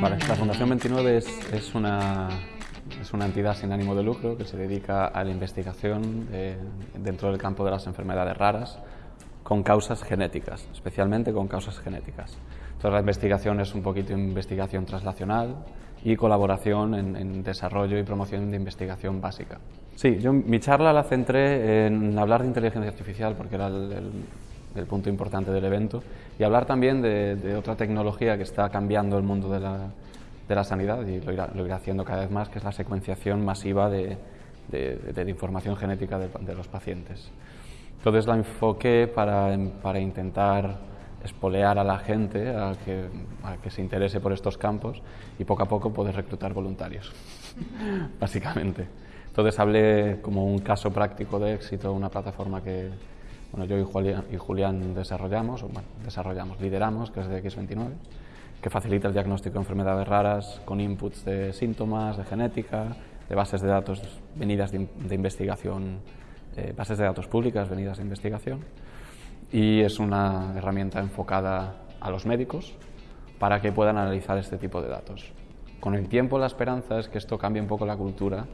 Vale, la Fundación 29 es, es, una, es una entidad sin ánimo de lucro que se dedica a la investigación eh, dentro del campo de las enfermedades raras con causas genéticas, especialmente con causas genéticas. Entonces la investigación es un poquito investigación translacional y colaboración en, en desarrollo y promoción de investigación básica. Sí, yo mi charla la centré en hablar de inteligencia artificial porque era el, el el punto importante del evento, y hablar también de, otra tecnología que está cambiando el mundo de la, de la sanidad y lo irá, haciendo cada vez más, que es la secuenciación masiva de, de información genética de, los pacientes. Entonces la enfoqué para, para intentar espolear a la gente a que, a que, se interese por estos campos y poco a poco poder reclutar voluntarios, básicamente. Entonces hablé como un caso práctico de éxito, una plataforma que, bueno, yo y Julián, y Julián desarrollamos, desarrollamos, lideramos, que es de X29, que facilita el diagnóstico de enfermedades raras con inputs de síntomas, de genética, de bases de datos venidas de, de investigación, eh, bases de datos públicas venidas de investigación. Y es una herramienta enfocada a los médicos para que puedan analizar este tipo de datos. Con el tiempo la esperanza es que esto cambie un poco la cultura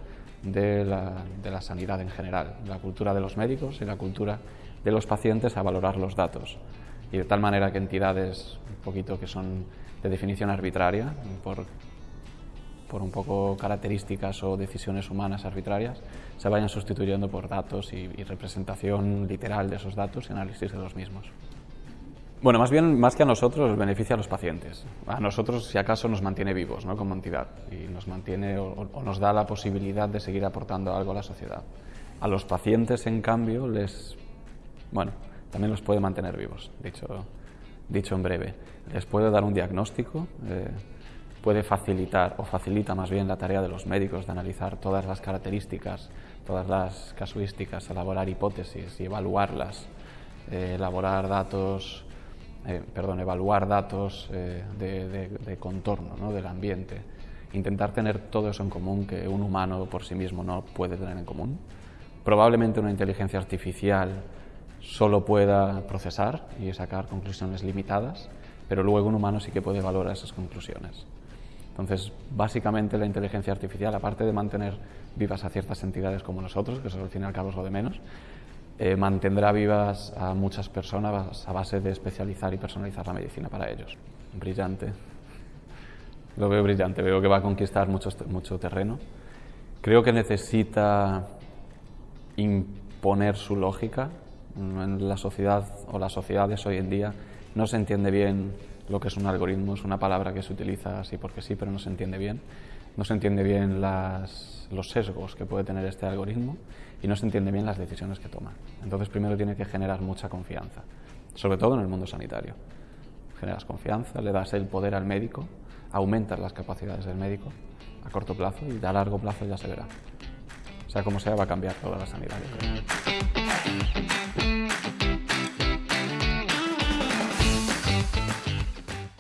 de la, de la sanidad en general, la cultura de los médicos y la cultura de los pacientes a valorar los datos. Y de tal manera que entidades un poquito que son de definición arbitraria, por, por un poco características o decisiones humanas arbitrarias, se vayan sustituyendo por datos y, y representación literal de esos datos y análisis de los mismos. Bueno, más bien, más que a nosotros, beneficia a los pacientes. A nosotros, si acaso, nos mantiene vivos ¿no? como entidad y nos mantiene o, nos da la posibilidad de seguir aportando algo a la sociedad. A los pacientes, en cambio, les bueno, también los puede mantener vivos, dicho, dicho en breve. Les puede dar un diagnóstico, eh, puede facilitar o facilita más bien la tarea de los médicos de analizar todas las características, todas las casuísticas, elaborar hipótesis y evaluarlas, eh, elaborar datos, eh, perdón, evaluar datos eh, de, contorno ¿no? del ambiente, intentar tener todo eso en común que un humano por sí mismo no puede tener en común. Probablemente una inteligencia artificial solo pueda procesar y sacar conclusiones limitadas, pero luego un humano sí que puede valorar esas conclusiones. Entonces, básicamente la inteligencia artificial, aparte de mantener vivas a ciertas entidades como nosotros, que eso al fin y al cabo es lo de menos, eh, mantendrá vivas a muchas personas a base de especializar y personalizar la medicina para ellos. Brillante. Lo veo brillante, veo que va a conquistar mucho, mucho terreno. Creo que necesita imponer su lógica en la sociedad o las sociedades hoy en día no se entiende bien lo que es un algoritmo, es una palabra que se utiliza así porque sí, pero no se entiende bien. No se entiende bien los sesgos que puede tener este algoritmo y no se entiende bien las decisiones que toma. Entonces primero tiene que generar mucha confianza, sobre todo en el mundo sanitario. Generas confianza, le das el poder al médico, aumentas las capacidades del médico a corto plazo y a largo plazo ya se verá. Sea como sea, va a cambiar toda la sanidad.